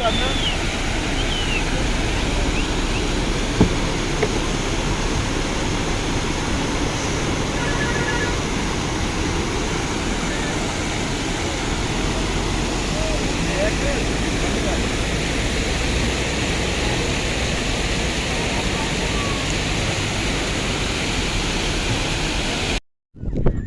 کرنا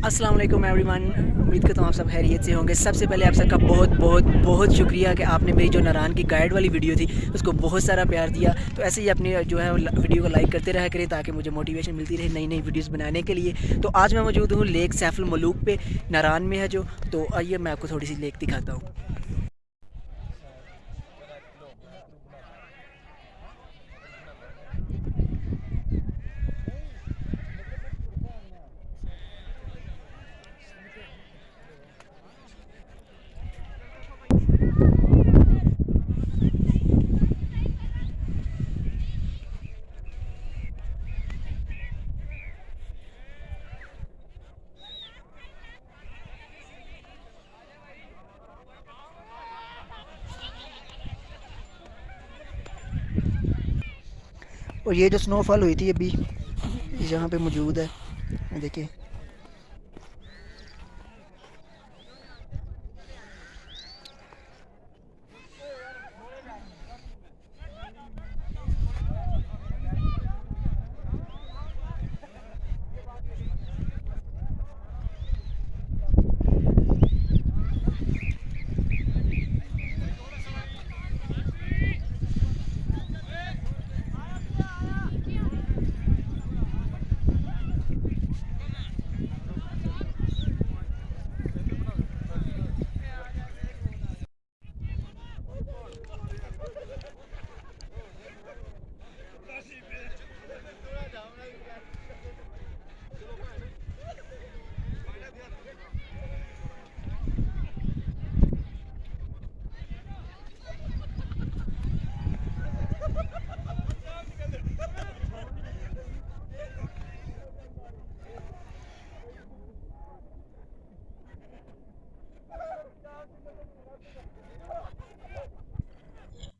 السلام علیکم ایوری ون امید کرتا ہوں آپ سب خیریت سے ہوں گے۔ سب سے پہلے آپ سب کا بہت بہت بہت شکریہ کہ آپ نے میری جو ناران کی گائیڈ والی ویڈیو تھی، اس کو بہت سارا پیار دیا۔ تو ایسے ہی اپنی جو ہے ویڈیو کو لائک کرتے رہا کریں تاکہ مجھے موٹیویشن ملتی رہے نئی نئی ویڈیوز بنانے کے لیے۔ تو آج میں موجود ہوں لیک سیف الملوک پہ ناران میں ہے جو۔ تو آئیے میں آپ کو تھوڑی سی لیک دکھاتا ہوں۔ اور یہ جو سنو فال ہوئی تھی ابھی یہاں پہ موجود ہے دیکھیں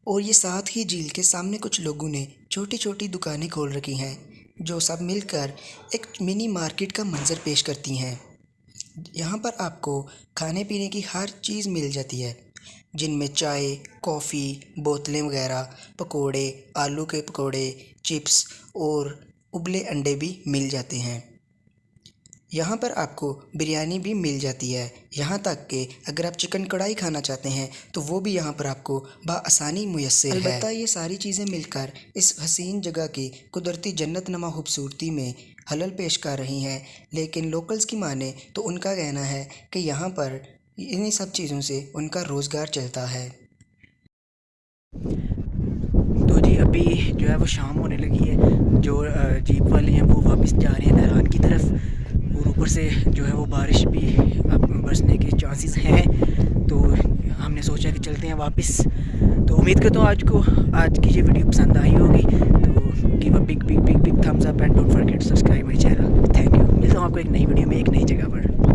اور یہ ساتھ ہی جھیل کے سامنے کچھ لوگوں نے چھوٹی چھوٹی دکانیں کھول رکھی ہیں، جو سب مل کر ایک منی مارکیٹ کا منظر پیش کرتی ہیں۔ یہاں پر آپ کو کھانے پینے کی ہر چیز مل جاتی ہے، جن میں چائے، کافی، بوتلیں وغیرہ، پکوڑے، آلو کے پکوڑے، چپس اور ابلے انڈے بھی مل جاتے ہیں۔ یہاں پر آپ کو بریانی بھی مل جاتی ہے۔ یہاں تک کہ اگر آپ چکن کڑھائی کھانا چاہتے ہیں تو وہ بھی یہاں پر آپ کو بآسانی میسر ہے۔ البتہ یہ ساری چیزیں مل کر اس حسین جگہ کی قدرتی جنت نما خوبصورتی میں حلل پیش کر رہی ہیں۔ لیکن لوکلز کی مانیں تو ان کا کہنا ہے کہ یہاں پر انہی سب چیزوں سے ان کا روزگار چلتا ہے۔ تو جی ابھی جو ہے وہ شام ہونے لگی ہے۔ جو جیپ والے ہیں وہ واپس جا رہے ہیں نہران کی طرف۔ سے جو ہے وہ بارش بھی اب برسنے کے چانسز ہیں۔ تو ہم نے سوچا کہ چلتے ہیں واپس۔ تو امید کرتا ہوں آج کو آج کی یہ ویڈیو پسند آئی ہوگی۔ تو give a big big big big thumbs up and don't forget subscribe my channel thank you ملتا ہوں آپ کو ایک نئی ویڈیو میں، ایک نئی جگہ پر۔